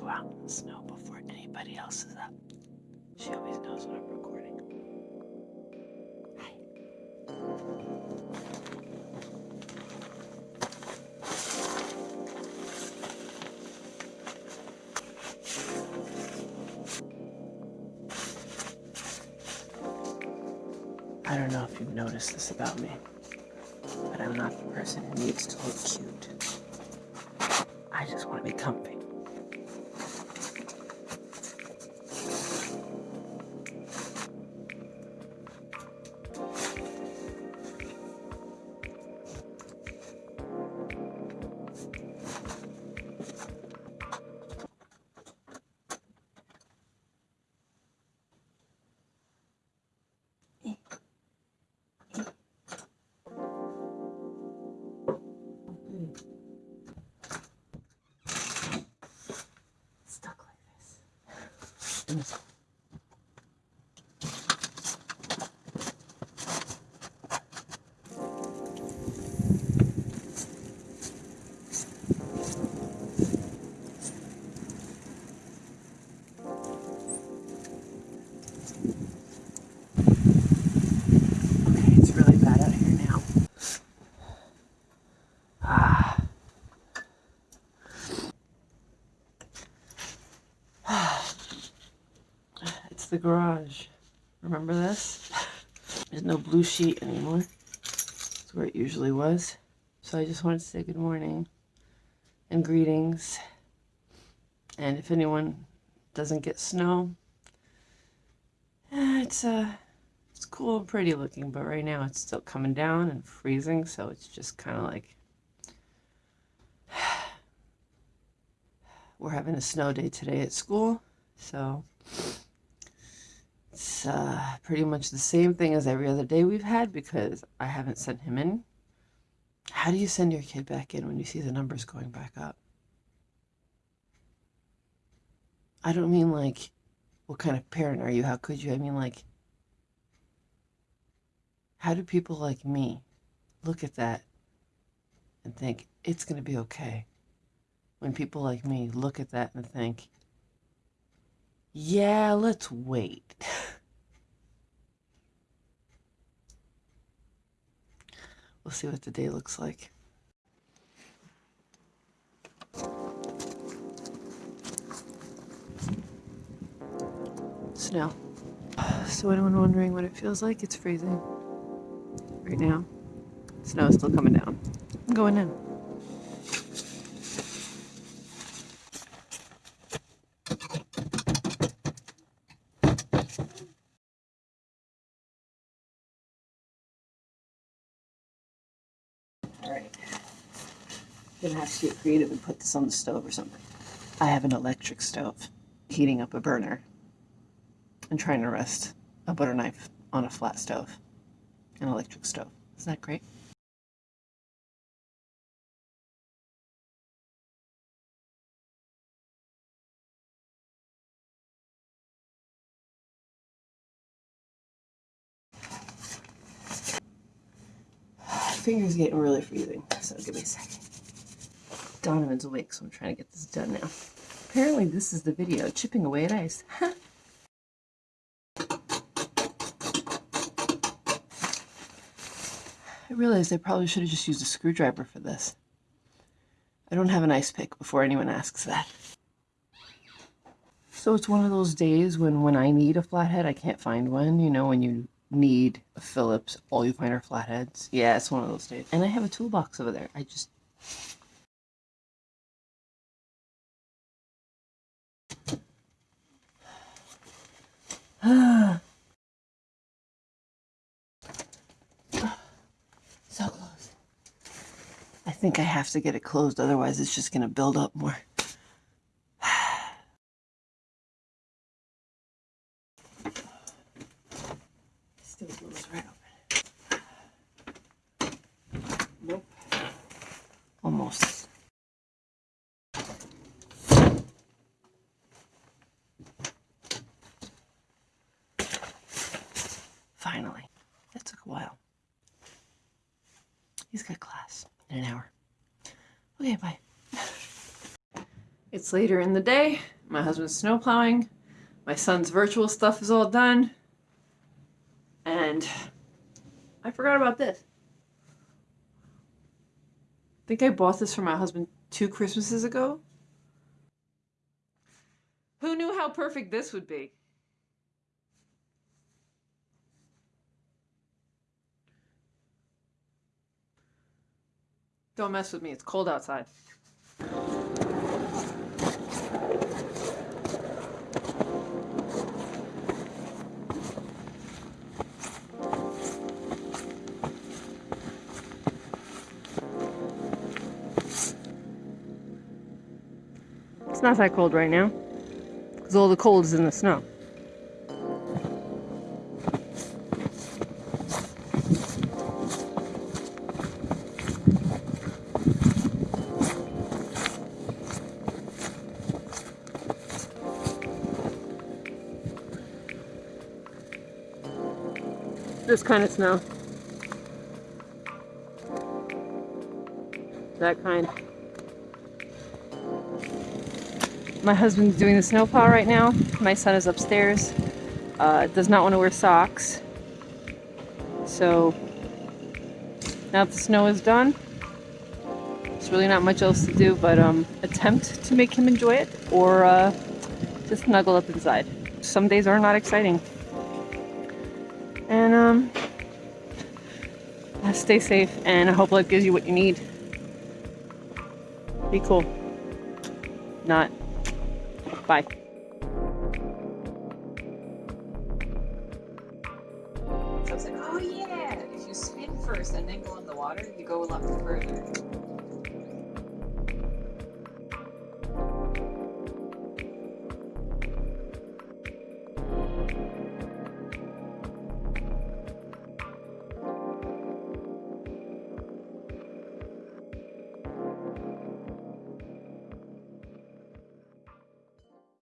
go out in the snow before anybody else is up. She always knows when I'm recording. Hi. I don't know if you've noticed this about me, but I'm not the person who needs to look cute. I just want to be comfy. Like the garage. Remember this? There's no blue sheet anymore. It's where it usually was. So I just wanted to say good morning and greetings. And if anyone doesn't get snow, eh, it's uh it's cool and pretty looking, but right now it's still coming down and freezing, so it's just kind of like we're having a snow day today at school, so it's uh, pretty much the same thing as every other day we've had because I haven't sent him in. How do you send your kid back in when you see the numbers going back up? I don't mean like, what kind of parent are you? How could you? I mean like, how do people like me look at that and think it's going to be okay? When people like me look at that and think, yeah, let's wait. we'll see what the day looks like. Snow. So, anyone wondering what it feels like? It's freezing right now. Snow is still coming down. I'm going in. Right. Gonna have to get creative and put this on the stove or something. I have an electric stove, heating up a burner, and trying to rest a butter knife on a flat stove, an electric stove. Isn't that great? Finger's getting really freezing, so give me a second. Donovan's awake, so I'm trying to get this done now. Apparently, this is the video chipping away at ice. I realized I probably should have just used a screwdriver for this. I don't have an ice pick before anyone asks that. So it's one of those days when when I need a flathead, I can't find one. You know, when you need a Phillips, all you find are flatheads. Yeah, it's one of those days. And I have a toolbox over there. I just... so close. I think I have to get it closed, otherwise it's just going to build up more. In an hour. Okay, bye. It's later in the day. My husband's snow plowing. My son's virtual stuff is all done. And I forgot about this. I think I bought this for my husband two Christmases ago. Who knew how perfect this would be? Don't mess with me, it's cold outside. It's not that cold right now, because all the cold is in the snow. This kind of snow. That kind. My husband's doing the snowplow right now. My son is upstairs. Uh, does not want to wear socks. So now the snow is done, there's really not much else to do but um, attempt to make him enjoy it or uh, just snuggle up inside. Some days are not exciting. And um, stay safe and I hope life gives you what you need. Be cool. Not. Bye. I was like, oh yeah, if you spin first and then go in the water, you go a lot further.